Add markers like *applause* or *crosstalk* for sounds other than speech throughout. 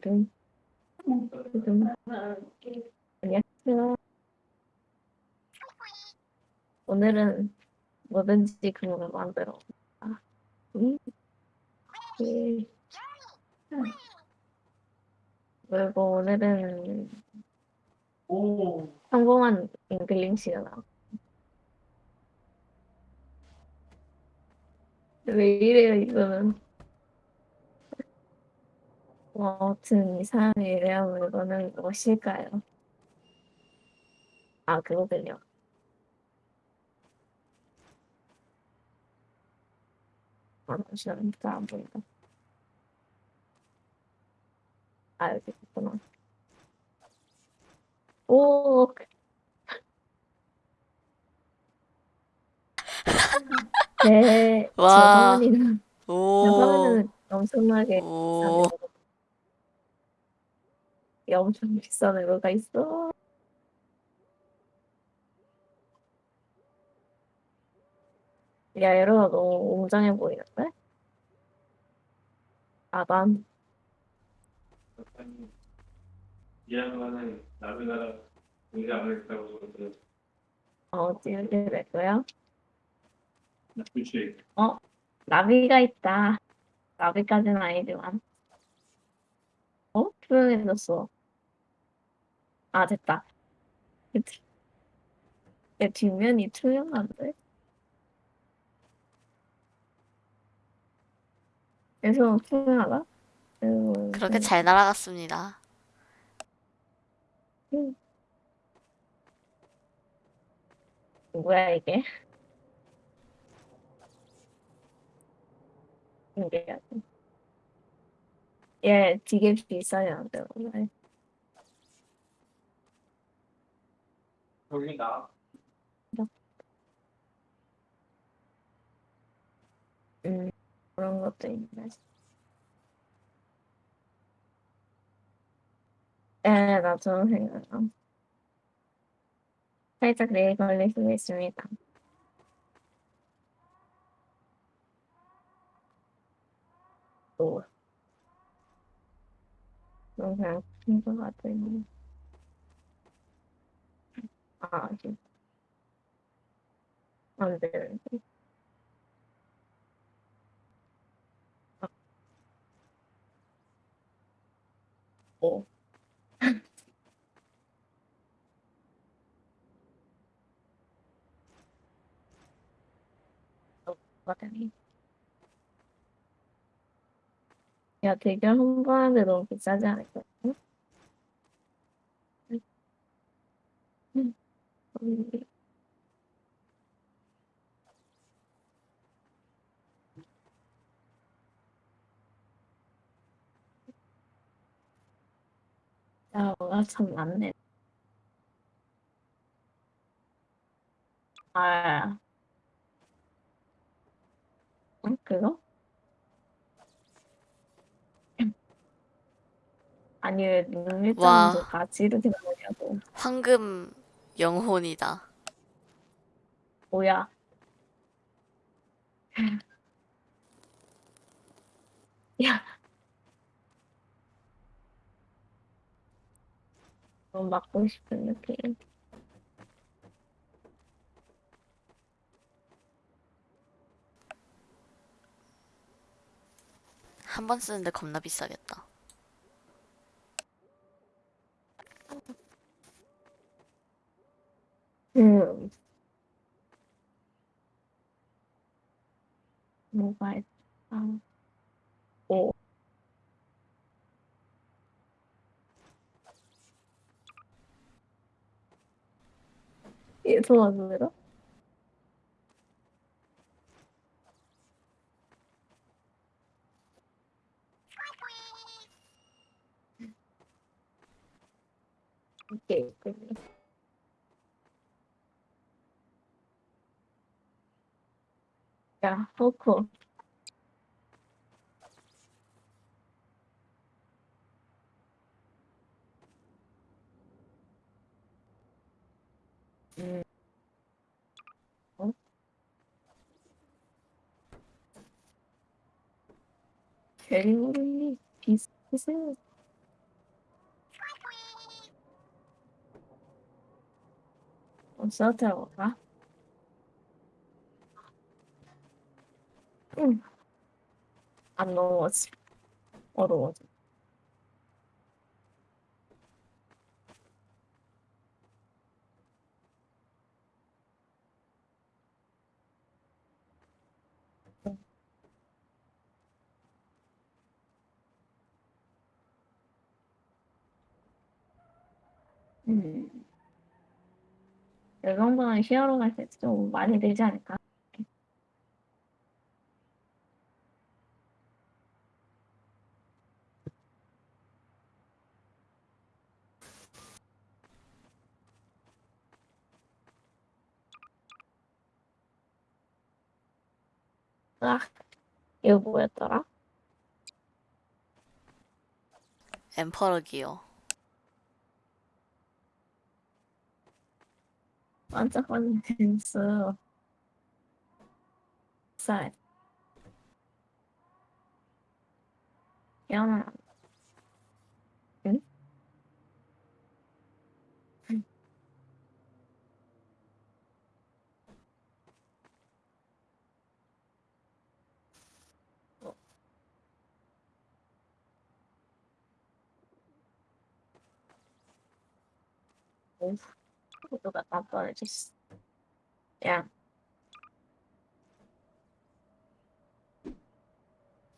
드든 드든 안녕하세요. 오늘은 뭐든지 그거를 만들어. 아, 음. 예. 그리고 오늘은 오, 평범한 잉글리시가 나와. 왜 이래요, 이거는. 뭐, 아무튼 이상한 일이라면 이거는 무엇일까요? 아, 그거군요. 아, 잠시만, 잘안 보인다. 아, 여기 있구나. 오, *laughs* 네, 제 와. 오. 화면은 엄청나게 오. 이게 엄청 비싼 애가 있어. 야, 에러가 너무 웅장해 보이는데? 아, 남의 나라 공개 안 그러는데 어, 찌르게 될 거야? 그치 나비가 있다. 나비까지는 아니지만. 어? 투명해졌어. 아, 됐다. 그 뒤- 내 뒷면이 투명한데? 그래서 투명하다? 음, 그렇게 잘 날아갔습니다. 뭐야, 이게? 이게. 얘 되게 비싸냐는데, 오늘. 여기 나 음, 그런 것도 있네. 네, 나도 생각나. 살짝 내일 걸릴 수 있습니다. 또. 너무 그냥 큰것 같더니. 아, 지금. 안 돼. 오. 거더니. 야, 대결 홍보하는데 너무 비싸지 않을까? 응? 응. 응. 음, 야, 뭐가 참 많네. 아, 응? 그거? 아니, 왜 눈밀장도 와. 같이 이렇게 나오냐고. 황금 영혼이다. 뭐야. *laughs* 야. 너무 맞고 싶은 느낌. 한 번 쓰는데 겁나 비싸겠다. 음. 뭐가 있, 아, 오. 얘 도와 포크. 음. 어? 괴물이 비슷해. 어서 들어가. 응. 안 넘어지. 어두워져. 음. 이 정도는 히어로 갈때좀 많이 들지 않을까? 아, 이거 뭐였더라? 엠퍼러 기어. 반짝거리는 댄스. 쌀. 연아. 오, 누가 깜빡해졌어. 야.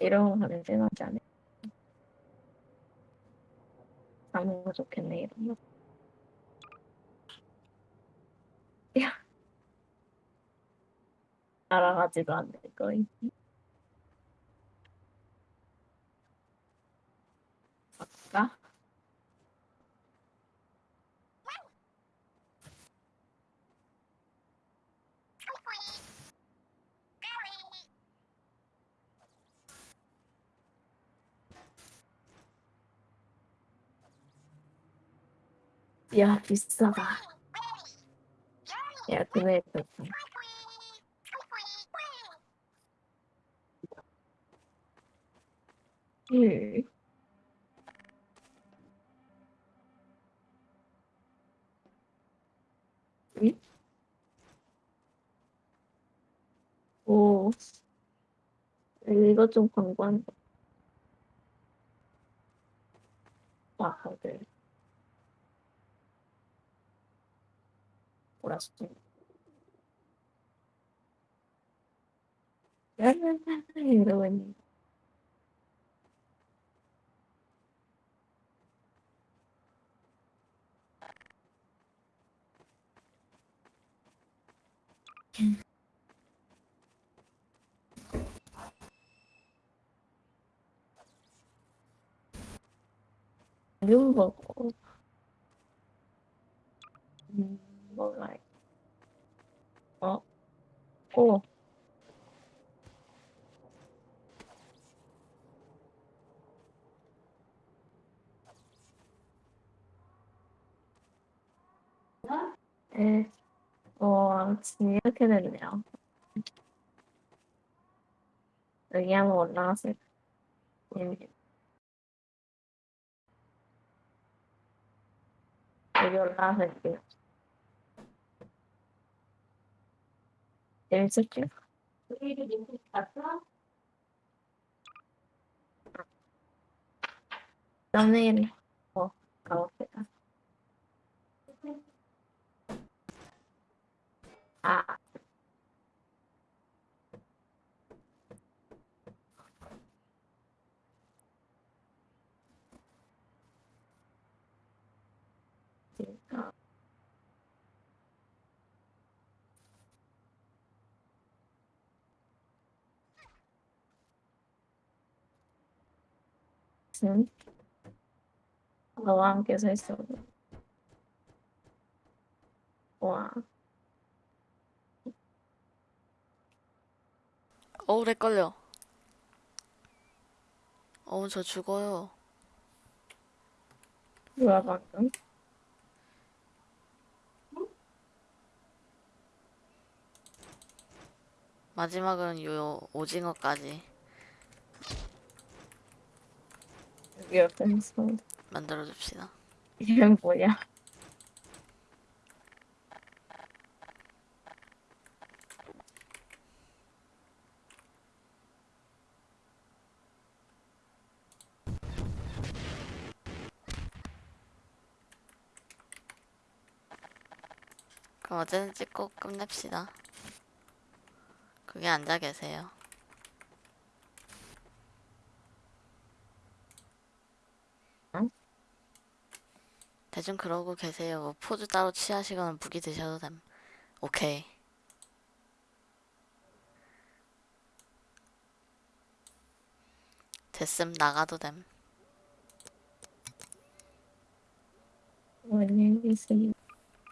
이런 거 하면 생각지 않아. 잡는 거 좋겠네, 이런 거. 야. 알아가지도 않을 거임. 아까? 야, 비싸다. 야, 다 음. 응? 오, 이거 좀 광고한 거. 와, 다들. 몰 랐어. 이러고 있는. 햄버거. 음, 뭐가, 있- 어, 오, 에, 어, 지금 이렇게 됐네요. 여기 한번 올라갔을 때, 여기 올라갔을 때. 재밌었지? 썸네일, 어, 가봅시다. 아, 진짜. 응? 너와 함께 서 있어. 와, 어우, 렉 걸려. 어우, 저 죽어요. 뭐야 방금? 마지막은 요 오징어까지 your pencil. 만들어줍시다. 이건 뭐야? 그럼 어제는 찍고 끝냅시다. 그게 앉아 계세요. 대충 그러고 계세요. 뭐 포즈 따로 취하시거나 무기 드셔도 됨. 오케이. 됐음 나가도 됨. 안녕히 계세요.